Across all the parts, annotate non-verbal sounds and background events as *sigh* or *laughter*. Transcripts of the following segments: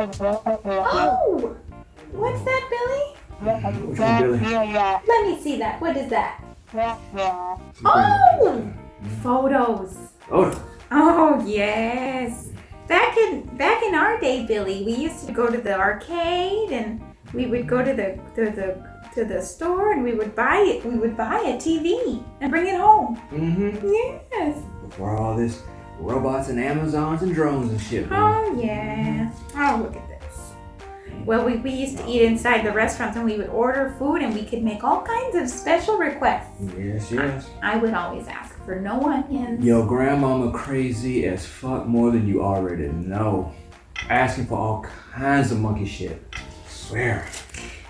Oh! What's that, Billy? Which one, Billy? Let me see that. What is that? Oh! Photos. Oh, Oh yes. Back in back in our day, Billy, we used to go to the arcade and we would go to the to the to the store and we would buy it. We would buy a TV and bring it home. mm-hmm. Yes. Before all this robots and Amazons and drones and shit. Oh yeah. Oh look at this. Well, we, we used to eat inside the restaurants and we would order food and we could make all kinds of special requests. Yes, yes. I would always ask for no onions. Yo, grandmama crazy as fuck more than you already know. Asking for all kinds of monkey shit. swear.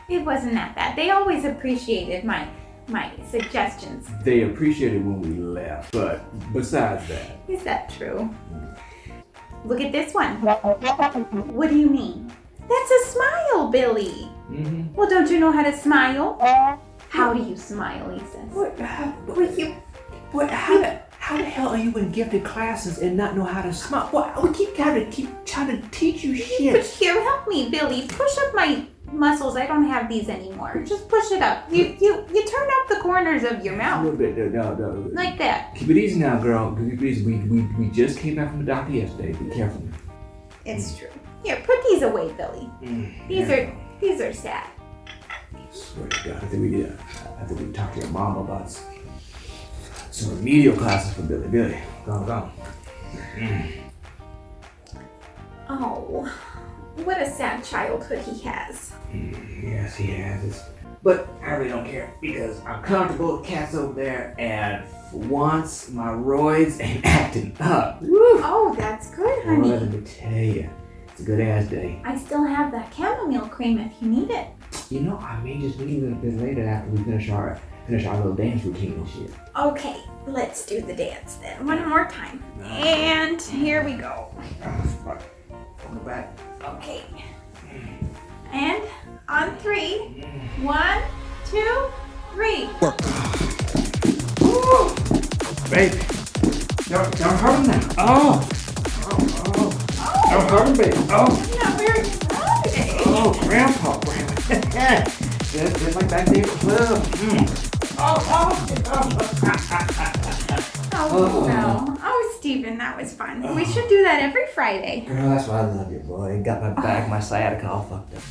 It wasn't that bad. They always appreciated my my suggestions. They appreciated when we left, but besides that, Is that true? Look at this one. What do you mean? That's a smile, Billy. mm-hmm. Well, don't you know how to smile? How do you smile, he says. What, how, what, you, what, how, the, how the hell are you in gifted classes and not know how to smile? What, we keep trying to keep trying to teach you shit. But shit. here, help me, Billy. Push up my muscles. I don't have these anymore. Just push it up. You you you turn up the corners of your mouth. A mouth little bit, no, no, no. like that. Keep it easy now, girl. Keep it easy. We, we, we just came back from the doctor yesterday. Be careful. It's true. Here, put these away, Billy. Mm, These yeah. are these are sad. Swear to God, I think we need to, I think we need to talk to your mom about some remedial classes for Billy. Billy, go go on. Oh, what a sad childhood he has. Mm, yes, he has. But I really don't care because I'm comfortable with cats over there, and for once my roids ain't *laughs* acting up. Woo! Oh, that's good, Well, honey. let me tell you, it's a good ass day. I still have that chamomile cream if you need it. You know, I may just need it a bit later after we finish our finish our little dance routine and shit. Okay, let's do the dance then. One more time. And here we go. Baby. Don't, don't hurt him now. Oh. Oh, oh. Don't hurt him, baby. Oh. I'm not very proud. Oh, grandpa, grandpa. *laughs* just, just like back there at the club. Mm. Oh, oh, oh. *laughs* Oh, no. Oh, Stephen, that was fun. We should do that every Friday. Girl, that's why I love you, boy. Got my back, my sciatica all fucked up.